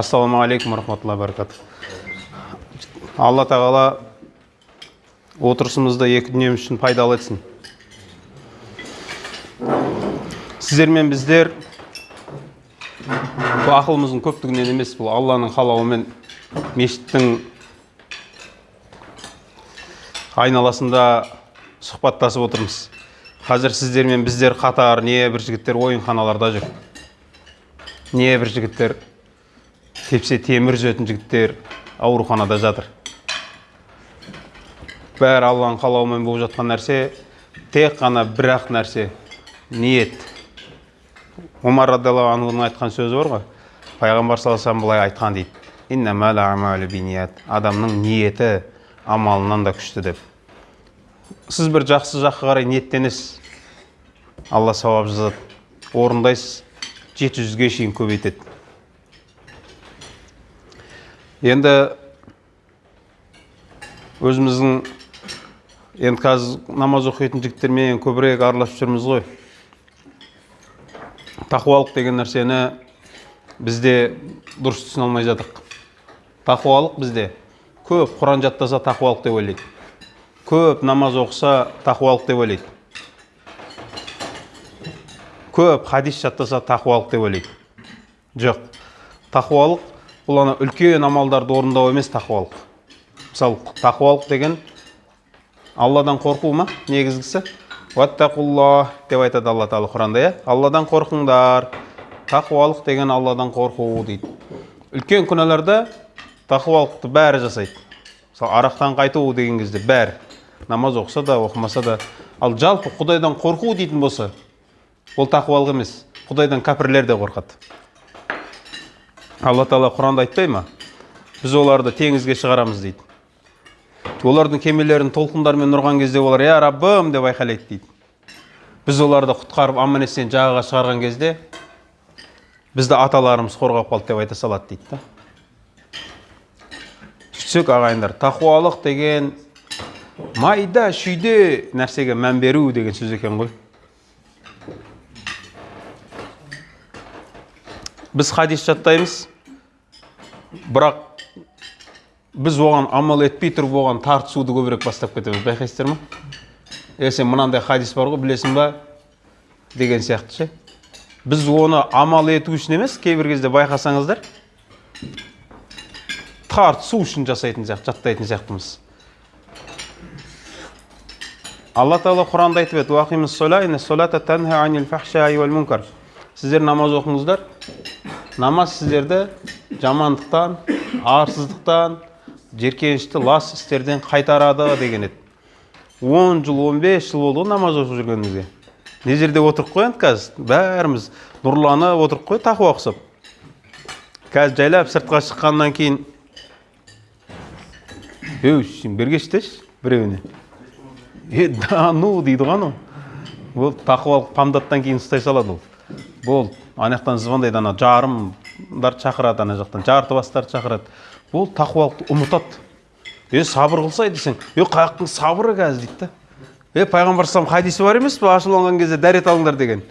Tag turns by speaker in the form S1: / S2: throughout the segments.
S1: ассалаумағалейкум рахматуллахи баракату алла тағала отырысымызды екі дүниеміз үшін пайдалы етсін. Сіздер мен біздер бұл ақылымыздың көптігінен емес бұл алланың қалауымен мешіттің айналасында сұхбаттасып отырмыз. Қазір сіздер мен біздер қатар не бір жігіттер ойынханаларда жүр. Не бір жігіттер тепсе темір үзетін жігіттер ауруханада жатыр. Бәрі алланың қалауымен болып жатқан нәрсе тек қана бір ақ нәрсе ниет. Омар радиаллаху айтқан сөзі бар ғой пайғамбар саллаллаху алейhi былай айтқан дейді. Адамның ниеті амалынан да күшті деп. Сіз бір жақсы жаққа қарай ниеттенесіз. Алла сауап жазады. Орындайсыз. Жеті жүзге шейін көбейтеді. Енді өзіміздің енді қазір намаз оқитын жігіттермен көбірек араласып жүрміз ғой. Тақуалық деген нәрсені бізде дұрыс түсіне алмай жатырмық тақуалық бізде көп құран жаттаса тақуалық деп ойлайды. Көп намаз оқыса тақуалық деп ойлайды. Көп хадис жаттаса тақуалық деп ойлайды. Жоқ тақуалық бұл ана үлкен амалдарды орындау емес тақуалық. Мысалы тақуалық деген алладан қорқу ма негізгісі? Уаттақулла деп айтады алла тағала құранда иә? Алладан қорқыңдар тақуалық деген алладан қорқу дейді. Үлкен күнәларда тақуалықты бәрі жасайды. Мысалы арақтан қайту деген кезде бәрі. Намаз оқыса да оқымаса да. Ал жалпы құдайдан қорқу дейтін болса ол тақуалық емес. Құдайдан кәпірлер де қорқады. Алла тағала құранда айтпай ма? Біз оларды теңізге шығарамыз дейді. Олардың кемелерін толқындармен ұрған кезде олар я раббым деп айқайлайды дейді. Біз оларды құтқарып аман есен жағаға шығарған кезде бізді аталарымыз қорғап қалды деп айта салады дейді да. Сөйтсек ағайындар тақуалық деген майда шүйде нәрсеге мән беру деген сөз екен ғой. Біз хадис жаттаймыз. Бірақ біз оған амал етпей тұрып оған тартысуды көбірек бастап кетеміз. Байқайсыздар ма? Е сен мынандай хадис бар ғой білесің ба? Деген сияқты ше. Біз оны амал ету үшін емес кейбір кезде байқасаңыздар тартысу үшін жасайтын сияқты жаттайтын сияқтымыз алла тағала құранда айтып еді сіздер намаз оқыңыздар намаз сіздерді жамандықтан арсыздықтан жеркенішті лас істерден қайтарады деген еді. Он жыл он бес жыл болды ғой намаз оқып жүргенімізге. Мына жерде отырып қой енді қазір? Бәріміз нұрланып отырып қой тақуа ұқсап қазір жайлап сыртқа шыққаннан кейін. Еу бері келші біреуіне. Е да ну дейді ғой анау. Ол тақуалық памдаттан кейін ұстай салады ол. Болды. Ана жақтан звондайды ана жарымдарды шақырады ана жақтан жарты бастарды шақырады. Ол тақуалықты ұмытады. Е сабыр қылсай десең е қаяқтың сабыры қазір дейді да. Е пайғамбар хадисі бар емес пе? Ашуланған кезде дәрет алыңдар деген.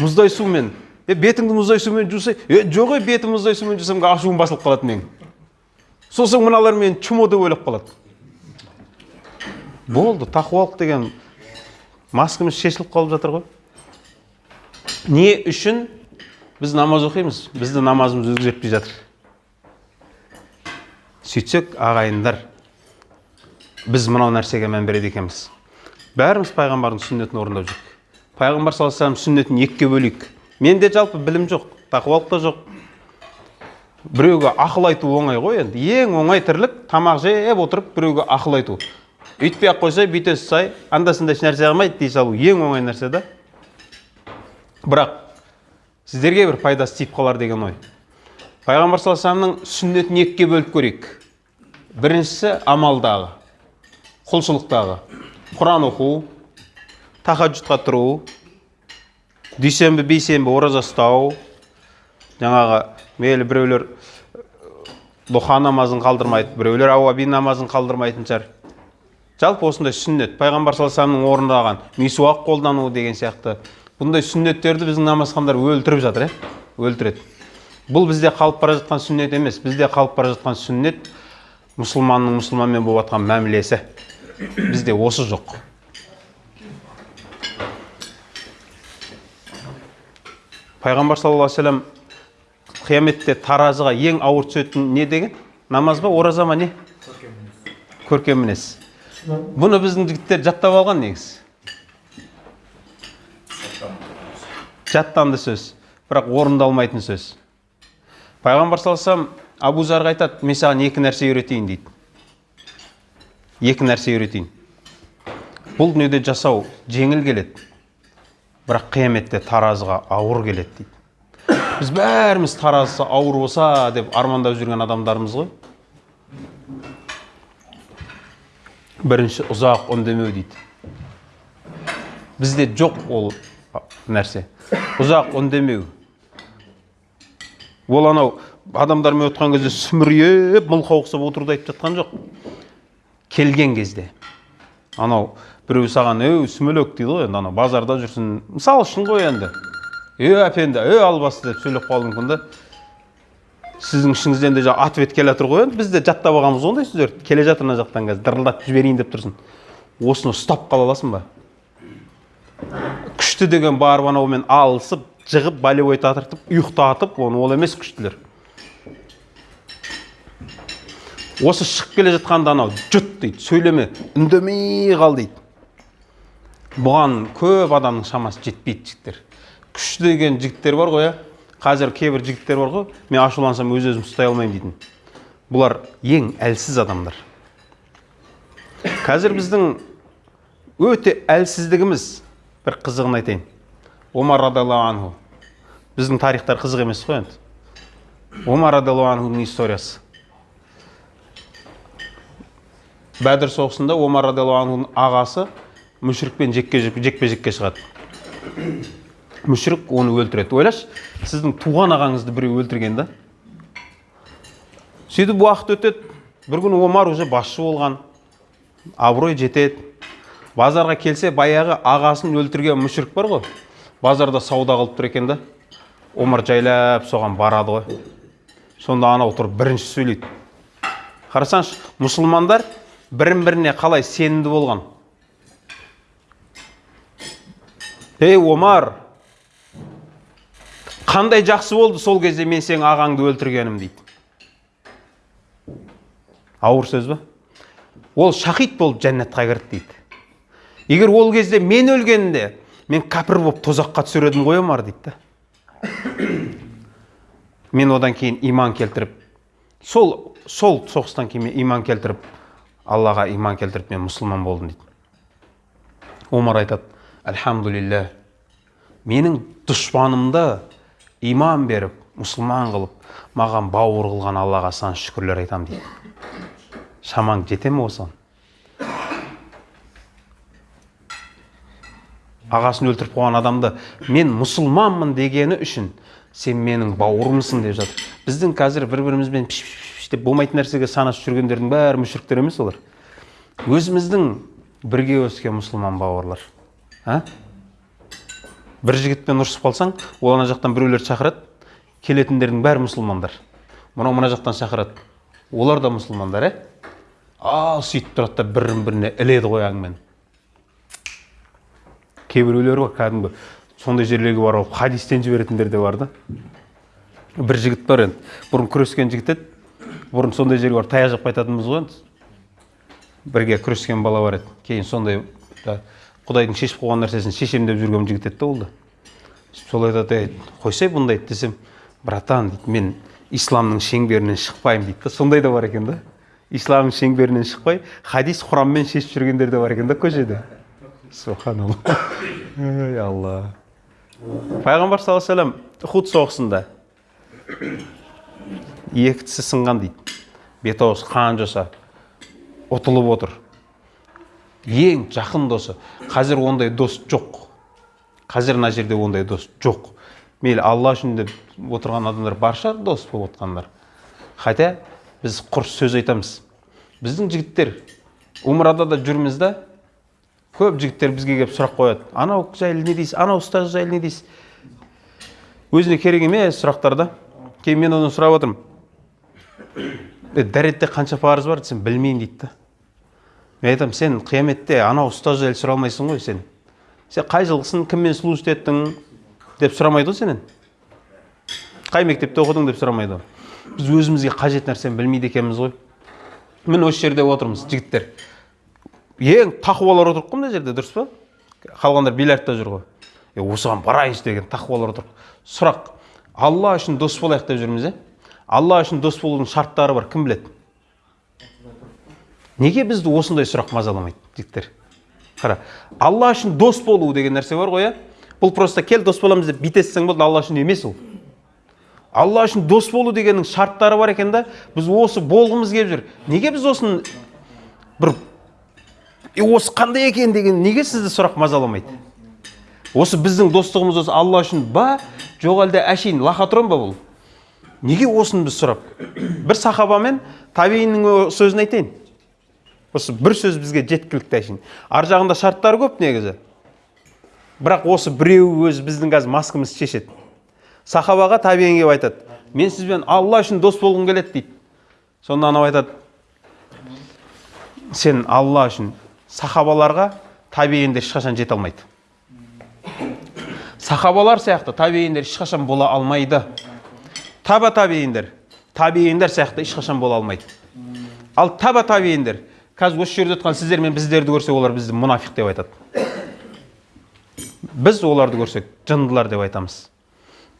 S1: Мұздай сумен. Е бетіңді мұздай сумен жусай. Е жоқ ей бетім мұздай сумен жусам ашуым басылып қалады менің. Сосын мыналар мені чмо деп ойлап қалады. Болды тақуалық деген маскамыз шешіліп қалып жатыр ғой. Не үшін біз намаз оқимыз бізді намазымыз өзгертпей жатыр сөйтсек ағайындар біз мынау нәрсеге мән береді екенбіз бәріміз пайғамбардың сүннетін орындап жүрік пайғамбар саллаллаху сүннетін екіге бөлейік менде жалпы білім жоқ тақуалық та жоқ біреуге ақыл айту оңай ғой енді ең оңай тірлік тамақ жеп отырып біреуге ақыл айту үйтпей ақ қойса бүйте сай анда санда ешнәрсе қылмайды дей салу ең оңай нәрсе да бірақ сіздерге бір пайдасы тиіп қалар деген ой. Пайғамбар саллаллаху сүннетін екіге бөліп көрейік. Біріншісі амалдағы құлшылықтағы. Құран оқу тахаджудқа тұру дүйсенбі бейсенбі ораза ұстау. Жаңағы мейлі біреулер дұха намазын қалдырмайды біреулер ауаби намазын қалдырмайтын шығар. Жалпы осындай сүннет пайғамбар саллаллаху орындаған мисуақ қолдану деген сияқты. Бұндай сүннеттерді біздің намазхандар өлтіріп жатыр иә өлтіреді бұл бізде қалып бара жатқан сүннет емес бізде қалып бара жатқан сүннет мұсылманның мұсылманмен болып жатқан мәмілесі бізде осы жоқ пайғамбар саллаллаху алейхи вассалам қияметте таразыға ең ауыр түсетін не деген намаз ба ораза ма не көркем мінез бұны біздің жігіттер жаттап алған негізі жаттанды сөз бірақ орындалмайтын сөз. Пайғамбар саллаллаху абу зарға айтады мен саған екі нәрсе үйретейін дейді. Екі нәрсе үйретейін. Бұл дүниеде жасау жеңіл келеді бірақ қияметте таразыға ауыр келеді дейді. Біз бәріміз таразысы ауыр болса деп армандап жүрген адамдармыз ғой. Бірінші ұзақ үндемеу дейді. Бізде жоқ ол нәрсе. Ұзақ үндемеу ол анау адамдармен отқан кезде сүмірейіп мылқау ұқсап отыруды айтып жатқан жоқ. Келген кезде. Анау біреу саған өй сүмелек дейді ғой енді анау базарда жүрсін. Мысалы үшін ғой енді. Е әпенді е албасты деп сөйлеп қалуы мүмкін да сіздің ішіңізден де жаңағы ответ келе жатыр ғой енді. Біз де жаттап алғанбыз ғой ондай сөздерді. Келе жатыр мына жақтан қазір дырылдатып жіберейін деп тұрсын. Осыны ұстап қала аласың ба? Күшті деген барып анаумен алысып жығып болевой татыртып ұйықтатып оны ол емес күштілер. Осы шығып келе жатқанда анау жұт дейді сөйлеме үндемей қал дейді. Бұған көп адамның шамасы жетпейді жігіттер. Күшті деген жігіттер бар ғой иә қазір кейбір жігіттер бар ғой мен ашулансам өз өзімді ұстай алмаймын дейтін. Бұлар ең әлсіз адамдар. Қазір біздің өте әлсіздігіміз бір қызығын айтайын. Омар радиаллаху анху. Біздің тарихтар қызық емес қой енді. Омар радиаллаху анхудың историясы. Бәдір соғысында омар радиаллаху анхудың ағасы мүшрикпен жекпе жекке шығады. Мүшрік оны өлтіреді. Ойлашы сіздің туған ағаңызды біреу өлтірген да? Сөйтіп уақыт өтеді. Бір күні омар уже басшы болған. Абырой жетеді. Базарға келсе баяғы ағасын өлтірген мүшрік бар ғой. Базарда сауда қылып тұр екен да. Омар жайлап соған барады ғой. Сонда анау тұрып бірінші сөйлейді. Қарасаңшы мұсылмандар бірін біріне қалай сенімді болған? Ей омар! Қандай жақсы болды сол кезде мен сенің ағаңды өлтіргенім дейді. Ауыр сөз ба? Ол шахид болып жәннатқа кірді дейді. Егер ол кезде мен өлгенде мен кәпір болып тозаққа түсер едім ғой омар дейді мен одан кейін иман келтіріп сол сол соғыстан кейін мен иман келтіріп аллаға иман келтіріп мен мұсылман болдым дейді. Омар айтады альхамдулилля менің дұшпанымды иман беріп мұсылман қылып маған бауыр қылған аллаға сан шүкірлер айтамын дейді шамаң жете ме осыған? Ағасын өлтіріп қойған адамды мен мұсылманмын дегені үшін сен менің бауырымсың деп жатыр. Біздің қазір бір бірімізбен пиш пиш деп болмайтын нәрсеге санасып жүргендердің бәрі мүшіріктер емес олар. Өзіміздің бірге өскен мұсылман бауырлар а? бір жігітпен ұрысып қалсаң ол ана жақтан біреулерді шақырады келетіндердің бәрі мұсылмандар. Мынау мына жақтан шақырады олар да мұсылмандар иә ал сөйтіп тұрады да бірін біріне іледі ғой әңгімені кейбіреулер бар кәдімгі сондай жерлерге барып хадистен жіберетіндер де бар да. Бір жігіт бар енді. Бұрын күрескен жігіт еді. Бұрын сондай жерге барып таяқ жеп қайтатынбыз ғой енді. Бірге күрескен бала бар еді. Кейін сондай құдайдың шешіп қойған нәрсесін шешем деп жүрген жігіт еді да ол да. Сол айтады ей қойсай бұндайды десем братан дейді мен исламның шеңберінен шықпаймын дейді да. Сондай да бар екен да. Исламның шеңберінен шықпай хадис құранмен шешіп жүргендер де бар екен да көшеде субханалла. Ей алла пайғамбар саллаллаху алейhi вассалам ухуд соғысында екі тісі сынған дейді. Бет аузы қан жоса ұтылып отыр. Ең жақын досы. Қазір ондай дос жоқ. Қазір мына жерде ондай дос жоқ. Мейлі алла үшін деп отырған адамдар бар шығар дос болып отқандар. Хотя біз құр сөз айтамыз. Біздің жігіттер умрада да жүрміз да көп жігіттер бізге келіп сұрақ қояды. Анау жайлы не дейсіз? Анау ұстаз жайлы не дейсіз? Өзіне керек емес сұрақтар да. Кейін мен одан сұрап отырмын. «Е, дәретте қанша парыз бар десем білмеймін дейді да. Мен айтамын сен қияметте анау ұстаз жайлы сұра алмайсың ғой сен. Сен қай жылғысың кіммен служит еттің деп сұрамайды ғой сенен? Қай мектепте оқыдың? деп сұрамайды ғой біз өзімізге қажет нәрсені білмейді екенбіз ғой міне осы жерде отырмыз жігіттер ең тақуалар отыр ғой мына жерде дұрыс па? Қалғандар бильярдта жүр ғой. Е осыған барайыншы деген тақуалар отыр. Сұрақ алла үшін дос болайық деп жүрміз иә алла үшін дос болудың шарттары бар кім біледі? Неге бізді осындай сұрақ мазаламайды жігіттер қара алла үшін дос болу деген нәрсе бар ғой иә бұл просто кел дос боламыз деп бүйтесің болды алла үшін емес ол. Алла үшін дос болу дегеннің шарттары бар екен да біз осы болғымыз келіп жүр. Неге біз осыны бір «Е, осы қандай екен деген неге сізді сұрақ мазаламайды осы біздің достығымыз осы алла үшін ба жоқ әлде әшейін лохотрон ба бұл? Неге осыны біз сұрап? Бір сахабамен табииннің о- сөзін айтайын. Осы бір сөз бізге жеткілікті әшейін. Ар жағында шарттары көп негізі. Бірақ осы біреуі өзі біздің қазір маскамызды шешеді. Сахабаға табиин келіп айтады мен сізбен алла үшін дос болғым келеді дейді. Сонда анау айтады сен алла үшін сахабаларға табииндер ешқашан жете алмайды. Сахабалар сияқты табииндер ешқашан бола алмайды. Таба табииндер табииндер сияқты ешқашан бола алмайды. Ал таба табииндер қазір осы жерде отырған сіздер мен біздерді көрсе олар бізді мұнафиқ деп айтады. Біз оларды көрсек жындылар деп айтамыз.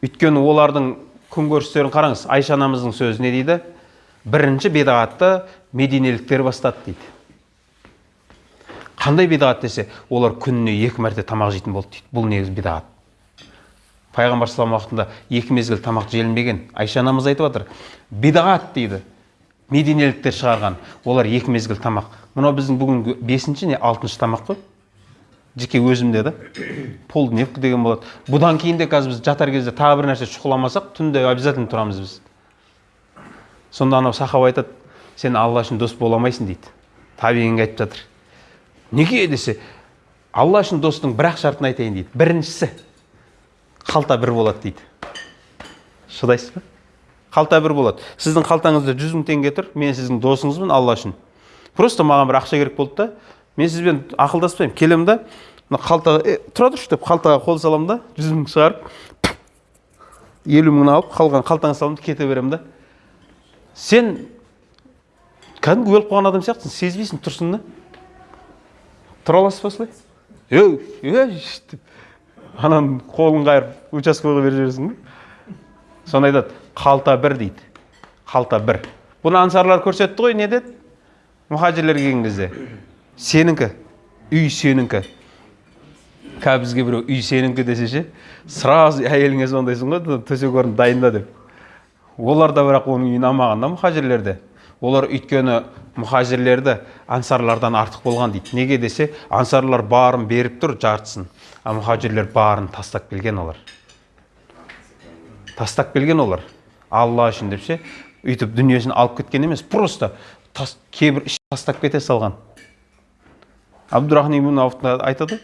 S1: Өйткені олардың күнкөрістерін қараңыз айша анамыздың сөзі не дейді? Бірінші бедағатты мединеліктер бастады дейді. Қандай бедағат десе олар күніне екі мәрте тамақ жейтін болды дейді. Бұл негізі бедағат пайғамбар салам уақытында екі мезгіл тамақ желінбеген. Айша анамыз айтып жатыр. Бедағат дейді. Мединеліктер шығарған. Олар екі мезгіл тамақ. Мынау біздің бүгінгі бесінші не? Алтыншы тамақ қой. Жеке өзімде да полдневка деген болады. Бұдан кейін де қазір біз жатар кезде тағы бір нәрсе шұқыламасақ түнде обязательно тұрамыз біз. Сонда анау сахаба айтады сен алла үшін дос бола алмайсың дейді. Табиғинге айтып жатыр. Неге десе алла үшін достың бір ақ шартын айтайын дейді. Біріншісі қалта бір болады дейді. Шыдайсыз ба? Қалта бір болады. Сіздің қалтаңызда жүз мың теңге тұр мен сіздің досыңызбын алла үшін. Просто маған бір ақша керек болды да мен сізбен ақылдаспаймын. Келемін да мына қалтаға е, тұра тұршы деп қалтаға қол саламын да жүз мың шығарып елу мыңын алып қалған қалтаңа саламын да кете беремін да. Сен кәдімгі өліп қалған адам сияқтысың сезбейсің тұрсың да. Тұра аласыз ба осылай? Ей деп ананы қолын қайырып участковыйға беріп жібересің ба сонда айтады қалта бір дейді. Қалта бір бұны ансарлар көрсетті ғой не деді? Мұхажирлер келген кезде. Сенікі үй сенікі қазір бізге біреу үй сенікі десе ше сразу әйеліңе звондайсың ғой төсек орын дайында деп олар да бірақ оның үйін алмаған да мұхажирлерде олар өйткені мұхажирлерді ансарлардан артық болған дейді. Неге десе ансарлар барын беріп тұр жартысын а мұхажирлер барын тастап келген олар. Тастап келген олар. Алла үшін деп ше өйтіп дүниесін алып кеткен емес просто тас, кейбір тастап кете салған. Абдурахман ибн айтады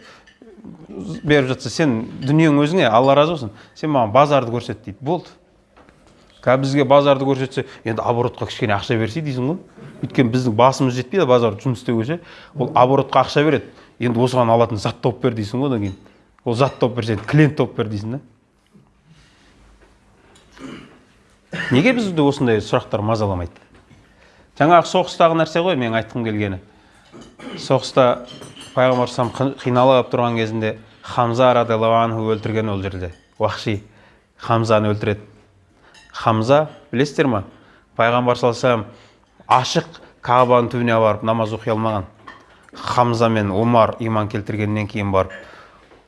S1: беріп жатса сен дүниең өзіңе алла разы болсын. Сен маған базарды көрсет дейді. Болды. Қазір бізге базарды көрсетсе енді оборотқа кішкене ақша берсе дейсің ғой өйткені біздің басымыз жетпейді базарда жұмыс істеуге ше ол оборотқа ақша береді. Енді осыған алатын зат тауып бер дейсің ғой одан кейін. Ол зат тауып берсе клиент тауып бер дейсің да. Неге бізді осындай сұрақтар мазаламайды? Жаңағы соғыстағы нәрсе ғой менің айтқым келгені. Соғыста пайғамбар сам қиналып тұрған кезінде хамза радиаллаху анху өлтірген ол жерде. Уахши. Хамзаны өлтіреді. Хамза білесіздер ма? Пайғамбар саллаллаху ашық кабаның түбіне барып намаз оқи алмаған. Хамза мен омар иман келтіргеннен кейін барып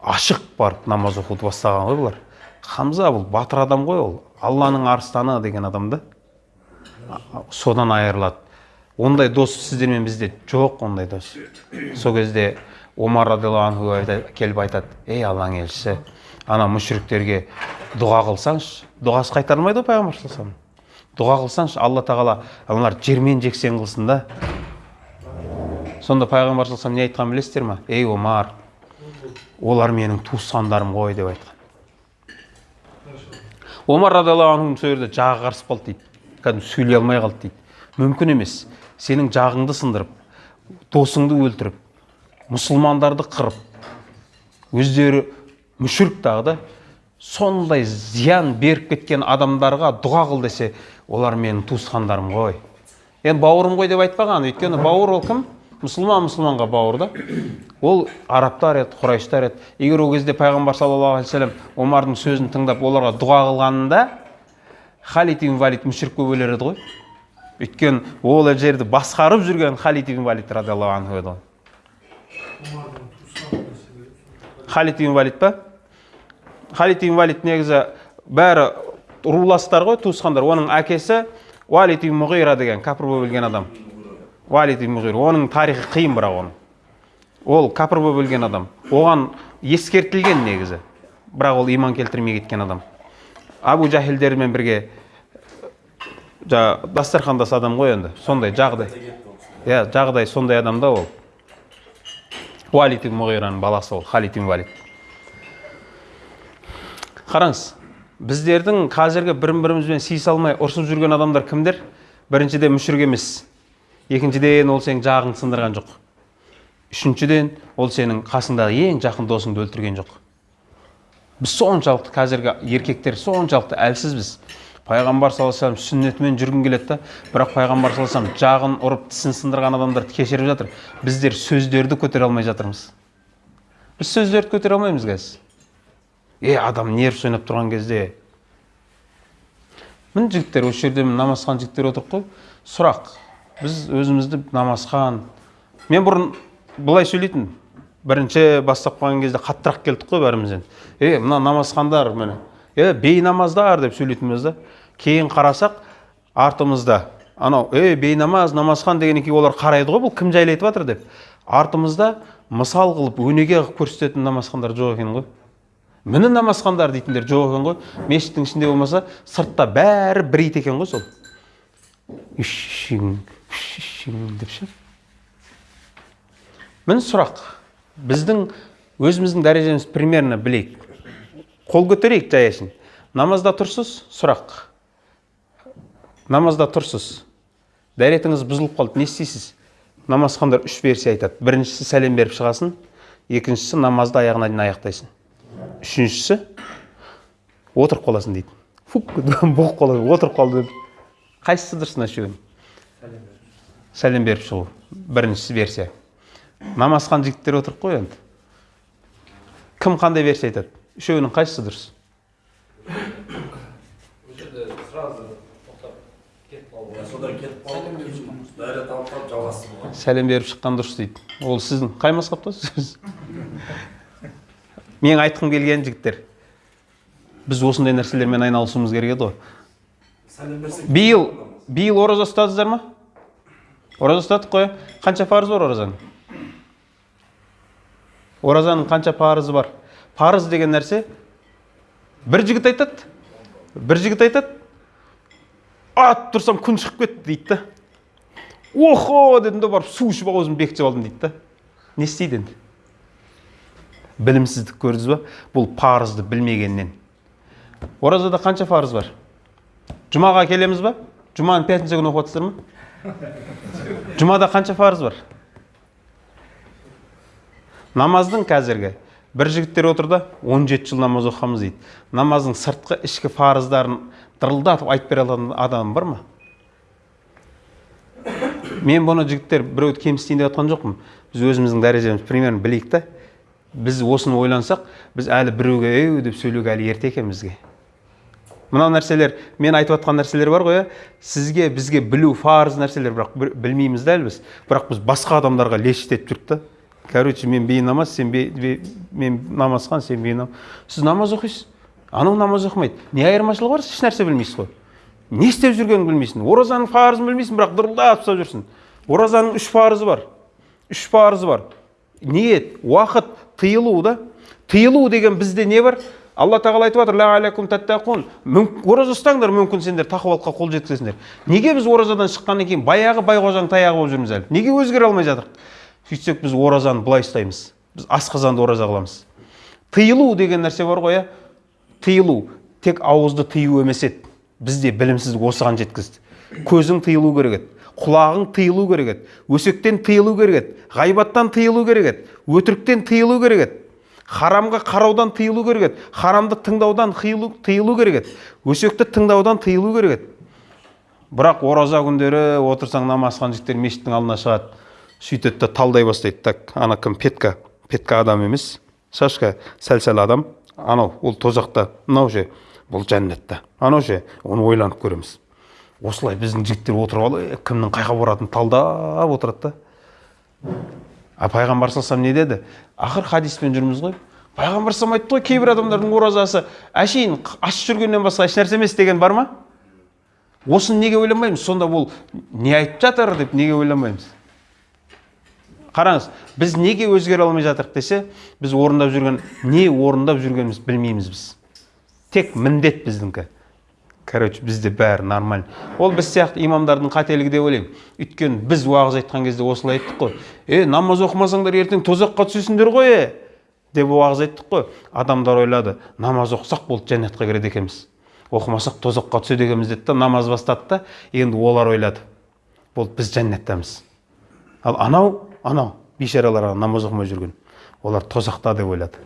S1: ашық барып намаз оқуды бастаған ғой бұлар. Хамза бұл батыр адам ғой ол. Алланың арыстаны деген адам да. Содан айырылады. Ондай дос сіздермен бізде жоқ ондай дос. Сол кезде омар радиаллаху анху келіп айтады ей алланың елшісі ана мүшіріктерге дұға қылсаңшы дұғасы қайтарылмайды ғой пайғамбар вассалам. Дұға қылсаңшы алла тағала аналар жермен жексен қылсын да. Сонда пайғамбар вассалам не айтқанын білесіздер ма? Ей омар олар менің туысқандарым ғой деп айтқан. Омар радиаллаху сол жерде жағы қарысып қалды дейді. Кәдімгі сөйлей алмай қалды дейді. Мүмкін емес сенің жағыңды сындырып досыңды өлтіріп мұсылмандарды қырып өздері мүшірік тағы да сондай зиян беріп кеткен адамдарға дұға қыл десе олар менің туысқандарым ғой. Енді бауырым ғой деп айтпаған. Өйткені бауыр ол кім? Мұсылман мұсылманға бауыр да. Ол арабтар еді құрайыштар еді. Егер ол кезде пайғамбар саллаллаху алейхи вассалам омардың сөзін тыңдап оларға дұға қылғанында халид ибн валид мүшірік болып өлер еді ғой. Өйткені ол жерді басқарып жүрген халид ибн валид радиаллаху анху еді ғой. Халид ибн валид па? Халид валид негізі бәрі руластар ғой туысқандар. Оның әкесі уалид ибн мұғира деген кәпір болып өлген адам. Уалид ибн мұғира оның тарихы қиын бірақ оның. Ол кәпір болып өлген адам. Оған ескертілген негізі. Бірақ ол иман келтірмей кеткен адам. Абу жахилдермен бірге жаңағы дастархандас адам ғой енді. Сондай жағдай. Иә жағдай сондай адам да ол. Уалид ибн мұғираның баласы ол халид ибн валид. Қараңыз біздердің қазіргі бірін бірімізбен сыйыса алмай ұрсып жүрген адамдар кімдер? Біріншіден мүшірік емес. Екіншіден ол сенің жағыңды сындырған жоқ. Үшіншіден ол сенің қасыңдағы ең жақын досыңды өлтірген жоқ. Біз соншалықты қазіргі еркектер соншалықты әлсізбіз пайғамбар саллаллаху алейhi вассалам сүннетімен жүргім келеді да бірақ пайғамбар саллаллаху алейhi жағын ұрып тісін сындырған адамдарды кешіріп жатыр. Біздер сөздерді көтере алмай жатырмыз. Біз сөздерді көтере алмаймыз қазір е адам нерв ойнап тұрған кезде міне жігіттер осы жерде намазхан жігіттер отырып қой сұрақ біз өзімізді намазхан мен бұрын былай сөйлейтін бірінші бастап қалған кезде қаттырақ келдік қой бәріміз енді. Е мына намазхандар міне е бейнамаздар деп сөйлейтінбіз да кейін қарасақ артымызда анау ей бейнамаз намазхан дегеннен кейін олар қарайды ғой бұл кім жайлы айтып жатыр деп. Артымызда мысал қылып өнеге қылып көрсететін намазхандар жоқ екен ғой. Міне намазхандар дейтіндер жоқ екен ғой. Мешіттің ішінде болмаса сыртта бәрі бір ит екен ғой сол. Деп ше міне сұрақ біздің өзіміздің дәрежеміз примерно білейік қол көтерейік жай намазда тұрсыз сұрақ намазда тұрсыз дәретіңіз бұзылып қалды не істейсіз намазхандар үш версия айтады біріншісі сәлем беріп шығасың екіншісі намазды аяғына дейін аяқтайсың үшіншісі отырып қаласың дейді. Фук бұғып қалады отырып қалды деп. Қайсысы дұрыс мына үшеуінің сәлем беріп шығу бірінші версия. Намазхан жігіттер отырып қой енді. Кім қандай версия айтады? Үшеуінің қайсысы дұрыс? Сәлем беріп шыққан дұрыс дейді. Ол сіздің қай мазхабтасыз? Менің айтқым келген жігіттер біз осындай нәрселермен айналысуымыз керек еді ғой. Биыл биыл ораза ұстадыңыздар ма? Ораза ұстадық қой қанша парызы бар оразаның? Оразаның қанша парызы бар? Парыз деген нәрсе бір жігіт айтады бір жігіт айтады. Атып тұрсам күн шығып кетті дейді да. Охо дедім да барып су ішіп аузымды бекітіп алдым дейді да. Не істейді енді? Білімсіздік көрдіңіз ба? Бұл парызды білмегеннен. Оразада қанша парыз бар? Жұмаға келеміз ба? Жұманың пятница күні оқып жатсыздар ма? Жұмада қанша парыз бар? Намаздың қазіргі бір жігіттер отыр да 17 жыл намаз оқығанбыз дейді. Намаздың сыртқы ішкі парыздарын дырылдатып айтып бере алатын адам бар ма? Мен бұны жігіттер біреуді кемсітейін деп жатқан жоқпын. Біз өзіміздің дәрежемізді примерно білейік та. Біз осыны ойлансақ біз әлі біреуге еу деп сөйлеуге әлі ерте екен бізге мынау нәрселер мен айтып жатқан нәрселер бар ғой иә сізге бізге білу парыз нәрселер бірақ білмейміз да әлі біз. Бірақ біз басқа адамдарға лешт етіп жүрдік та. Короче мен бейнамаз сен бе, бе, мен намазхан сен бейнамаз сіз намаз оқисыз? Анау намаз оқымайды. Не айырмашылығы бар? Еш нәрсе білмейсіз ғой. Не істеп жүргенін білмейсің. Оразаның парызын білмейсің бірақ дырылдап ұстап жүрсің. Оразаның үш парызы бар. Үш парызы бар. Ниет уақыт тыйылу да тыйылу деген бізде не бар? Алла тағала айтып жатыр ораза ұстаңдар мүмкін сендер тақуалыққа қол жеткізесіңдер. Неге біз оразадан шыққаннан кейін баяғы байқожаның таяғы болып жүрміз әлі? Неге өзгере алмай жатырмық сөйтсек біз оразаны былай ұстаймыз. Біз асқазанды ораза қыламыз. Тыйылу деген нәрсе бар ғой иә? Тыйылу. Тек ауызды тыю емес еді. Бізде білімсіздік осыған жеткізді. Көзің тыйылу керек еді. Құлағың тыйылу керек еді. Өсектен тыйылу керек еді. Ғайбаттан тыйылу керек еді. Өтіріктен тыйылу керек еді. Харамға қараудан тыйылу керек еді. Харамды тыңдаудан тыйылу, керек еді. Өсекті тыңдаудан тыйылу керек еді. Бірақ ораза күндері отырсаң намаз оқыған жігіттер мешіттің алдына шығады. Сөйтеді да талдай бастайды. Так ана кім? Петка петка адам емес. Шашка сәл сәл адам. Анау ол тозақта. Мынау ше? Бұл жәннатта. Анау ше? Оны ойланып көреміз. Осылай біздің жігіттер отырып алып кімнің қайға баратынын талдап отырады да а пайғамбар саллаллаху не деді? Ақыр хадиспен жүрміз ғой пайғамбар саллаллаху айтты ғой кейбір адамдардың оразасы әшейін аш жүргеннен басқа ешнәрсе емес деген бар ма? Осыны неге ойланбаймыз сонда ол не айтып жатыр деп неге ойланбаймыз қараңыз біз неге өзгере алмай жатырық десе біз орындап жүрген не орындап жүргенімізді білмейміз біз. Тек міндет біздікі. Короче бізде бәрі нормально. Ол біз сияқты имамдардың қателігі деп ойлаймын. Өйткені біз уағыз айтқан кезде осылай айттық қой. Е намаз оқымасаңдар ертең тозаққа түсесіңдер ғой е! деп уағыз айттық қой. Адамдар ойлады намаз оқысақ болды жәннатқа кіреді екенбіз. Оқымасақ тозаққа түседі екенбіз деді да намаз бастады да енді олар ойлады болды біз жәннаттамыз ал анау анау бейшаралар намаз оқымай жүрген олар тозақта деп ойлады.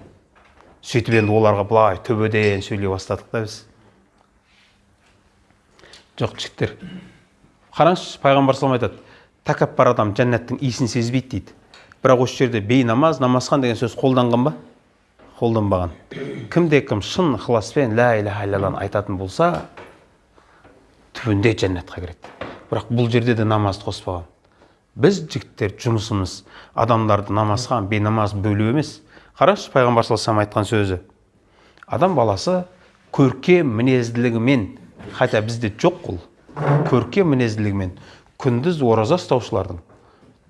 S1: Сөйтіп енді оларға былай төбеден сөйлей бастадық та біз. Жоқ жігіттер. Қараңызшы пайғамбар салам айтады тәкаппар адам жәннаттың иісін сезбейді дейді. Бірақ осы жерде бейнамаз намазхан деген сөз қолданған ба? Қолданбаған. Кімде кім шын ықыласпен лә иляха иллалланы айтатын болса түбінде жәннатқа кіреді. Бірақ бұл жерде де намазды қоспаған. Біз жігіттер жұмысымыз адамдарды намазға бейнамаз бөлу емес. Қараңызшы пайғамбар саллаллаху айтқан сөзі. Адам баласы көркем мінезділігімен хотя бізде жоқ ол көркем мінезділігімен күндіз ораза ұстаушылардың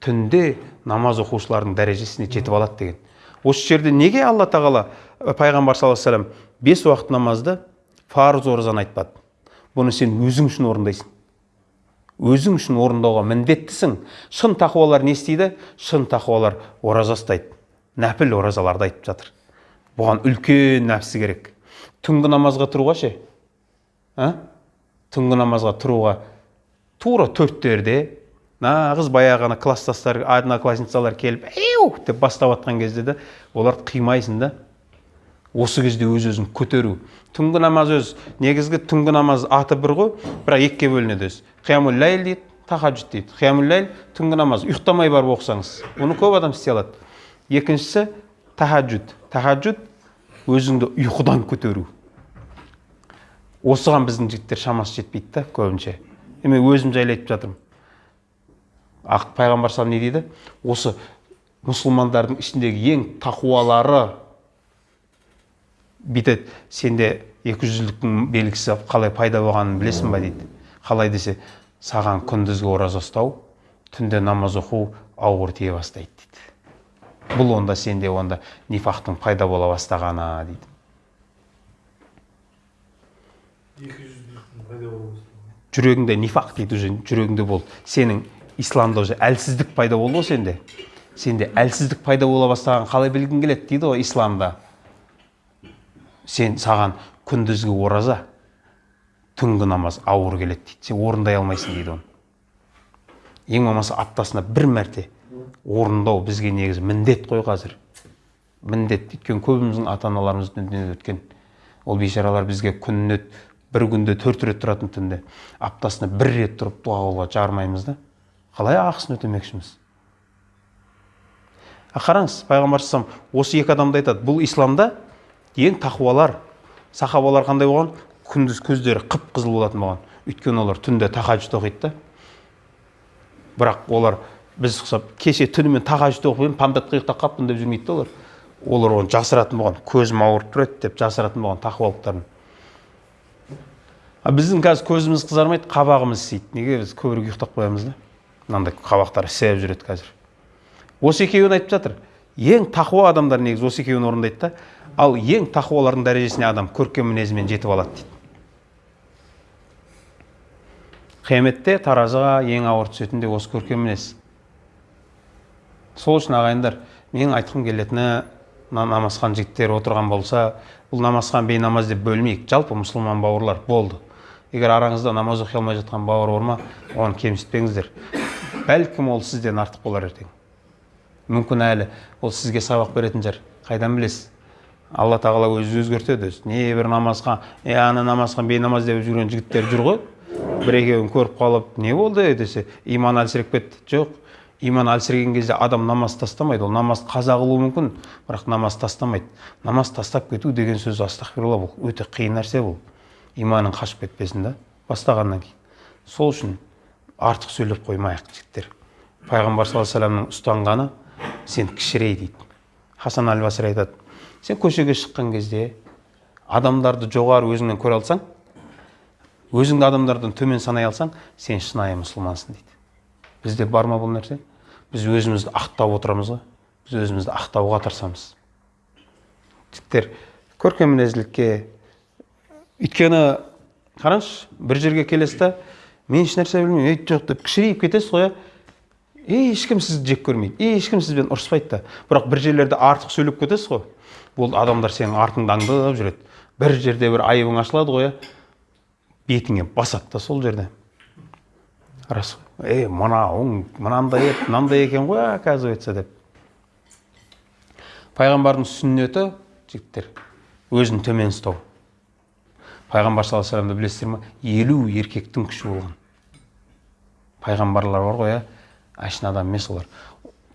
S1: түнде намаз оқушылардың дәрежесіне жетіп алады деген. Осы жерде неге алла тағала пайғамбар саллаллаху алейhi бес уақыт намазды парыз оразаны айтпады? Бұны сен өзің үшін орындайсың. Өзің үшін орындауға міндеттісің. Шын тақуалар не істейді? Шын тақуалар ораза ұстайды. Нәпіл оразаларды айтып жатыр. Бұған үлкен нәпсі керек. Түнгі намазға тұруға ше? Түнгі намазға тұруға тура төрттерде нағыз баяғы ана класстастар одноклассницалар келіп еу деп бастап жатқан кезде де оларды қимайсың да осы кезде өз өзін көтеру. Түнгі намаз өз. Негізгі түнгі намаз аты бір ғой бірақ екіге бөлінеді өзі. Қиямул ләйл дейді тахаджуд дейді. Қиямул ләйл түнгі намаз. Ұйықтамай барып оқысаңыз бұны көп адам істей алады. Екіншісі тахаджуд тахаджуд өзіңді ұйқыдан көтеру. Осыған біздің жігіттер шамасы жетпейді да көбінше. Мен өзім жайлы айтып жатырмын. Ақ пайғамбар салам не дейді? Осы мұсылмандардың ішіндегі ең тақуалары бүйтеді. Сенде екі жүзділіктің белгісі қалай пайда болғанын білесің ба дейді. Қалай десе саған күндізгі ораза ұстау түнде намаз оқу ауыр тие бастайды дейді. Бұл онда сенде онда нифақтың пайда бола бастағаны дейді. Жүрегіңде нифақ дейді уже жүрегіңде болды сенің исламда уже әлсіздік пайда болды ғой сенде. Сенде әлсіздік пайда бола бастағанын қалай білгің келеді дейді ғой исламда. Сен саған күндізгі ораза түнгі намаз ауыр келеді дейді. Сен орындай алмайсың дейді оны. Ең болмаса аптасына бір мәрте орындау бізге негізі міндет қой қазір. Міндет. Өйткені көбіміздің ата аналарымыз дүниеден өткен ол бейшаралар бізге күніне бір күнде төрт рет тұратын түнде аптасына бір рет тұрып дұға қылуға жармаймыз да. Қалай ақысын өтемекшіміз? А қараңыз пайғамбар осы екі адамды айтады бұл исламда ең тақуалар сахабалар қандай болған? Күндіз көздері қып қызыл болатын болған. Өйткені олар түнде тахаджуд оқиды да. Бірақ олар біз ұқсап кеше түнімен тахаджуд оқып едім памдатқа ұйықтап қалыппын деп жүрмейді да олар. Олар оны жасыратын болған көзім ауырып тұр еді деп жасыратын болған тақуалықтарын. А біздің қазір көзіміз қызармайды қабағымыз ісиді неге біз көбірек ұйықтап қоямыз да? Мынандай қабақтар ісіп жүреді қазір. Осы екеуін айтып жатыр. Ең тақуа адамдар негізі осы екеуін орындайды да. Ал ең тақуалардың дәрежесіне адам көркем мінезімен жетіп алады дейді. Қияметте таразыға ең ауыр түсетін де осы көркем мінез. Сол үшін ағайындар менің айтқым келетіні на- намазхан жігіттер отырған болса бұл намазхан бейнамаз деп бөлмейік. Жалпы мұсылман бауырлар болды. Егер араңызда намаз оқи алмай жатқан бауыр бар ма оны кемсітпеңіздер. Бәлкім ол сізден артық болар ертең. Мүмкін әлі ол сізге сабақ беретін шығар қайдан білесіз? Алла тағала өзі өзгертеді өзі небір намазға е ана намазхан бейнамаз деп жүрген жігіттер жүр ғой бір екеуін көріп қалып не болды? десе иманы әлсіреп кетті жоқ иман әлсіреген кезде адам намаз тастамайды ол намаз қаза қылуы мүмкін бірақ намаз тастамайды. Намаз тастап кету деген сөз астағфирулла бұл өте қиын нәрсе бұл. Иманың қашып кетпесін да бастағаннан кейін. Сол үшін артық сөйлеп қоймайық жігіттер. Пайғамбар саллаллаху алейхи вассаламның ұстанғаны сен кішірей дейді хасан әл басри айтады сен көшеге шыққан кезде адамдарды жоғары өзіңнен көре алсаң өзіңді адамдардан төмен санай алсаң сен шынайы мұсылмансың дейді. Бізде бар ма бұл нәрсе? Біз өзімізді ақтап отырамыз ғой. Біз өзімізді ақтауға тырысамыз. Жігіттер көркем мінезділікке өйткені қараңызшы бір жерге келесіз да мен ешнәрсе білмеймін ей жоқ деп кішірейіп кетесіз ғой иә? Ешкім сізді жек көрмейді ешкім сізбен ұрыспайды да. Бірақ бір жерлерде артық сөйлеп кетесіз ғой. Бұл адамдар сенің артыңды аңдып жүреді. Бір жерде бір айыбың ашылады ғой иә? Бетіңе басады да сол жерде. Рас қой. Е мынауың мынандай еді мынандай екен ғой оказывается деп. Пайғамбардың сүннеті жігіттер өзін төмен ұстау. Пайғамбар саллаллаху алейхи вассаламды білесіздер ма елу еркектің күші болған. Пайғамбарлар бар ғой иә? Әшейін адам емес олар.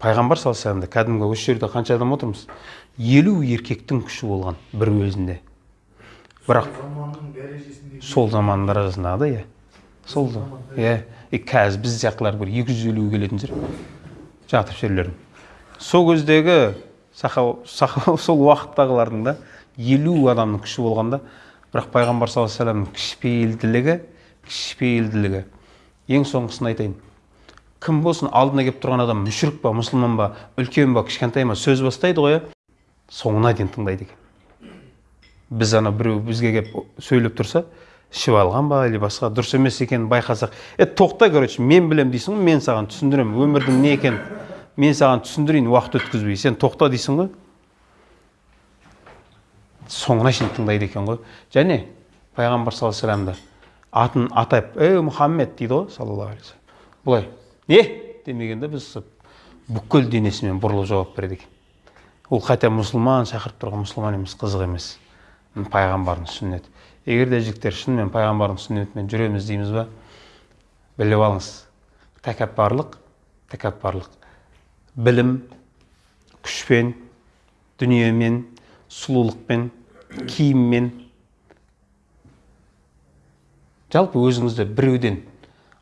S1: Пайғамбар саллаллаху алейхи вассаламда кәдімгі осы жерде қанша адам отырмыз? Елу еркектің күші болған бір өзінде. Бірақ сол заманның да иә? Сол иә? И қазір біз сияқтылар бір екі жүз елуге келетін шығар жатыр жерлердің сол кездегі сахаба сол уақыттағылардың да елу адамның күші болғанда бірақ пайғамбар саллаллаху алейхи вассаламның кішіпейілділігі кішіпейілділігі. Ең соңғысын айтайын. Кім болсын алдына келіп тұрған адам мүшірік па мұсылман ба үлкен ба кішкентай ма сөз бастайды ғой соңына дейін тыңдайды екен. Біз ана біреу бізге келіп сөйлеп тұрса ішіп алған ба или басқа дұрыс емес екенін байқасақ. Е тоқта короче мен білемін дейсің ғой мен саған түсіндіремін. Өмірдің не екенін мен саған түсіндірейін уақыт өткізбей. Сен тоқта дейсің ғой. Соңына шейін тыңдайды екен ғой. Және пайғамбар саллаллаху алейхи вассаламды атын атап ей мұхаммед дейді ғой саллаллаху алейхи былай не? демегенде біз бүкіл денесімен бұрылып жауап береді екен. Ол хотя мұсылман шақырып тұрған. Мұсылман емес қызық емес. Пайғамбардың сүннеті. Егер де жігіттер шынымен пайғамбардың сүннетімен жүреміз дейміз ба? Біліп алыңыз. Тәкаппарлық тәкаппарлық. Білім күшпен дүниемен сұлулықпен киіммен. Жалпы өзіңізді біреуден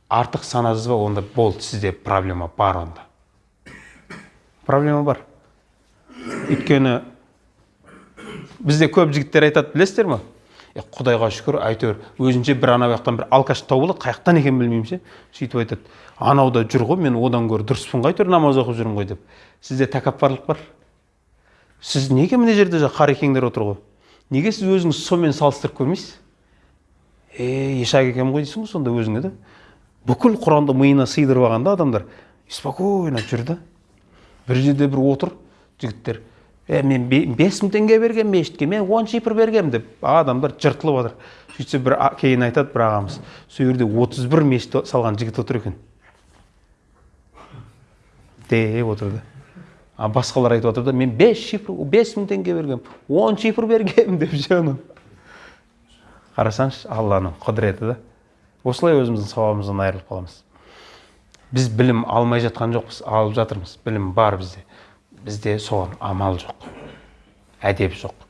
S1: артық санадыңыз ба? Онда болды сізде проблема бар онда. Проблема бар. Өйткені бізде көп жігіттер айтады білесіздер ма е құдайға шүкір әйтеуір өзінше бір ана жақтан бір алкаш тауып алады қай жақтан екенін білмеймін ше. Сөйтіп айтады анау да жүр ғой мен одан гөрі дұрыспын ғой әйтеуір намаз оқып жүрмін ғой деп. Сізде тәкаппарлық бар? Сіз неге мына жерде қарекеңдер отыр ғой? Неге сіз өзіңізді сонымен салыстырып көрмейсіз? Е ишак екен ғой дейсің ғой сонда өзіңе да бүкіл құранды миына сыйдырып алған да адамдар спокойно жүр да. Бір жерде бір отыр жігіттер е мен бе- бес мың теңге бергенмін мешітке мен он шипір бергенмін деп адамдар жыртылып жатыр сөйтсе бір кейін айтады бір ағамыз сол жерде отыз бір мешіт салған жігіт отыр екен деп отыр да. А басқалар айтып жатыр да мен бес шифр бес мың теңге бергенмін он шифр бергенмін деп анау қарасаңызшы алланың құдіреті да. Осылай өзіміздің сауабымыздан айырылып қаламыз. Біз білім алмай жатқан жоқпыз алып жатырмыз. Білім бар бізде. Бізде соған амал жоқ әдеп жоқ.